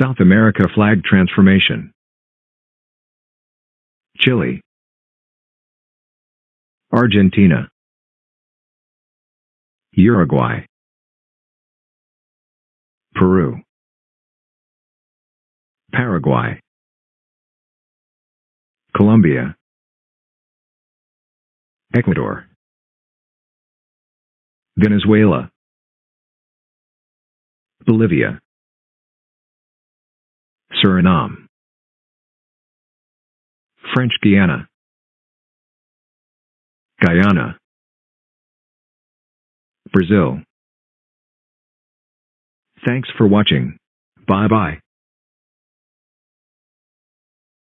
South America flag transformation. Chile. Argentina. Uruguay. Peru. Paraguay. Colombia. Ecuador. Venezuela. Bolivia. Suriname. French Guiana. Guyana. Brazil. Thanks for watching. Bye bye.